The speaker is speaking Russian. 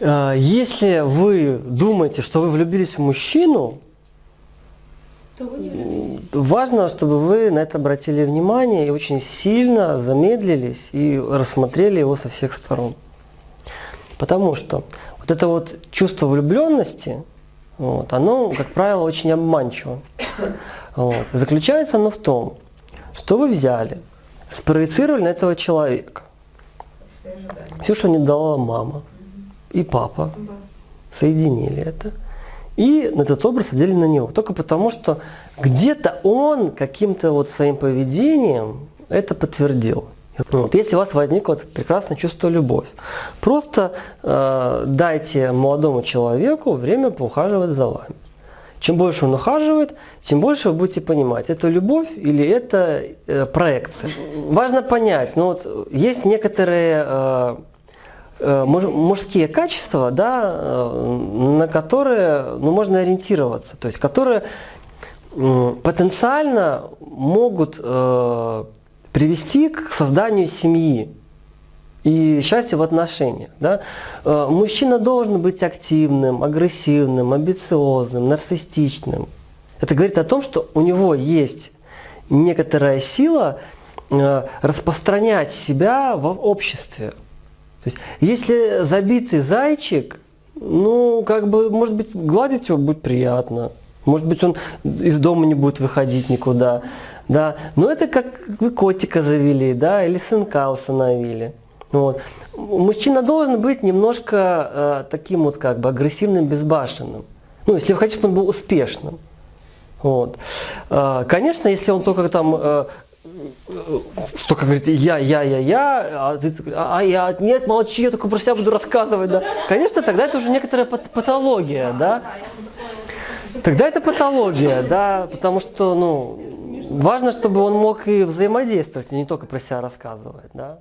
Э, Если вы думаете, что вы влюбились в мужчину, То вы не влюбились. важно, чтобы вы на это обратили внимание и очень сильно замедлились и рассмотрели его со всех сторон. Потому что вот это вот чувство влюбленности, вот, оно, как правило, очень обманчиво. Вот. Заключается оно в том, что вы взяли, спроецировали на этого человека все, что не дала мама и папа, Да. соединили это. И на этот образ одели на него. Только потому, что где-то он каким-то вот своим поведением это подтвердил. Вот, если у вас возникло это прекрасное чувство любовь, просто э, дайте молодому человеку время поухаживать за вами. Чем больше он ухаживает, тем больше вы будете понимать, это любовь или это э, проекция. Важно понять, ну вот есть некоторые э, мужские качества, да, э, на которые ну, можно ориентироваться, то есть которые потенциально могут э, привести к созданию семьи и счастью в отношениях. Да? Э, Мужчина должен быть активным, агрессивным, амбициозным, нарциссичным. Это говорит о том, что у него есть некоторая сила э, распространять себя в обществе. То есть, если забитый зайчик, ну, как бы, может быть, гладить его будет приятно. Может быть, он из дома не будет выходить никуда. Да. Но это как вы котика завели, да, или сынка установили. Вот. Мужчина должен быть немножко э, таким вот как бы агрессивным, безбашенным. Ну, если вы хотите, чтобы он был успешным. Вот. Э, Конечно, если он только там э, только говорит я, я, я, я, а ты такой, а я, нет, молчи, я только про себя буду рассказывать, да. Конечно, тогда это уже некоторая пат- патология, да. Тогда это патология, да, потому что, ну, важно, чтобы он мог и взаимодействовать, и не только про себя рассказывать, да.